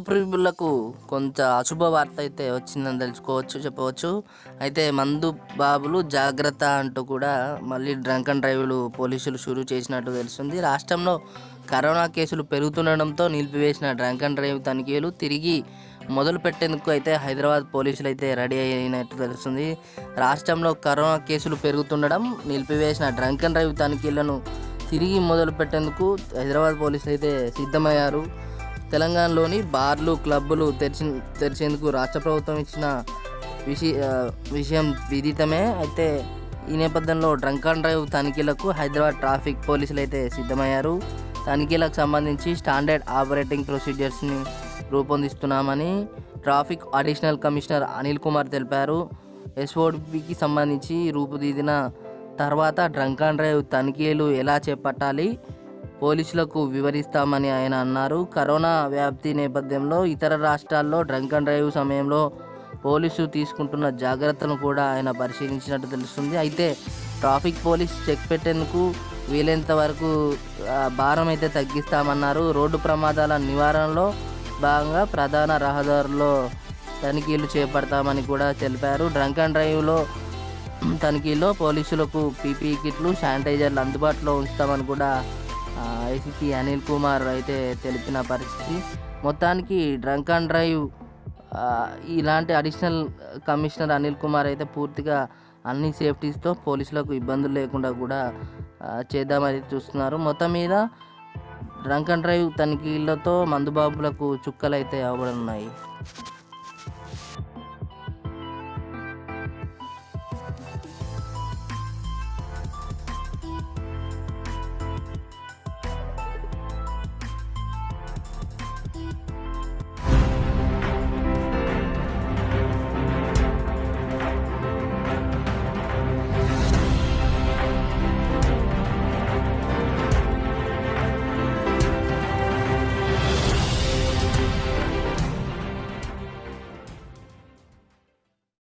ప్రియులకు కొంత అశుభ వార్త అయితే వచ్చిందని తెలుసుకోవచ్చు చెప్పవచ్చు. అయితే మందు బాబులు జాగ్రత్త అంటూ కూడా మళ్ళీ డ్రంక్ అండ్ డ్రైవ్లు పోలీసులు షురూ చేసినట్టు తెలుస్తుంది. రాష్ట్రంలో కరోనా కేసులు పెరుగుతుండడంతో నిలిపివేసిన డ్రంక్ అండ్ డ్రైవ్ తనిఖీలు తిరిగి మొదలు పెట్టేందుకు అయితే హైదరాబాద్ పోలీసులు అయితే రెడీ అయినట్టు తెలుస్తుంది. రాష్ట్రంలో కరోనా కేసులు పెరుగుతుండడం నిలిపివేసిన డ్రంక్ అండ్ డ్రైవ్ తనిఖీలను తిరిగి మొదలు పెట్టేందుకు హైదరాబాద్ పోలీసులు అయితే సిద్ధమయ్యారు. తెలంగాణలోని బార్లు క్లబ్బులు తెరిచి తెరిచేందుకు రాష్ట్ర ప్రభుత్వం ఇచ్చిన విషయ విషయం విదితమే. అయితే ఈ నేపథ్యంలో డ్రంక్ అండ్ డ్రైవ్ తనిఖీలకు హైదరాబాద్ ట్రాఫిక్ పోలీసులు అయితే సిద్ధమయ్యారు. తనిఖీలకు సంబంధించి స్టాండర్డ్ ఆపరేటింగ్ ప్రొసీజర్స్ని రూపొందిస్తున్నామని traffic additional commissioner Anil Kumar తెలిపారు. ఎస్ఓడిపికి సంబంధించి రూపుదిద్దిన తర్వాత డ్రంక్ అండ్ డ్రైవ్ తనిఖీలు ఎలా చేపట్టాలి పోలీసులకు వివరిస్తామని ఆయన అన్నారు. కరోనా వ్యాప్తి నేపథ్యంలో ఇతర రాష్ట్రాల్లో డ్రంక్ అండ్ డ్రైవ్ సమయంలో పోలీసు తీసుకుంటున్న జాగ్రత్తలను కూడా ఆయన పరిశీలించినట్టు తెలుస్తుంది. అయితే ట్రాఫిక్ పోలీస్ చెక్ పెట్టేందుకు వీలైనంత వరకు భారం అయితే తగ్గిస్తామన్నారు. రోడ్డు ప్రమాదాల నివారణలో భాగంగా ప్రధాన రహదారుల్లో తనిఖీలు చేపడతామని కూడా తెలిపారు. డ్రంక్ అండ్ డ్రైవ్లో తనిఖీలో పోలీసులకు పీపీ కిట్లు శానిటైజర్లు అందుబాటులో ఉంచుతామని కూడా ఐసీపీ అనిల్ కుమార్ అయితే తెలిపిన పరిస్థితి. మొత్తానికి డ్రంక్ అండ్ డ్రైవ్ ఇలాంటి అడిషనల్ కమిషనర్ అనిల్ కుమార్ అయితే పూర్తిగా అన్ని సేఫ్టీస్తో పోలీసులకు ఇబ్బందులు లేకుండా కూడా చేద్దామని చూస్తున్నారు. మొత్తం మీద డ్రంక్ అండ్ డ్రైవ్ తనిఖీలతో మందుబాబులకు చుక్కలు అయితే అవ్వనున్నాయి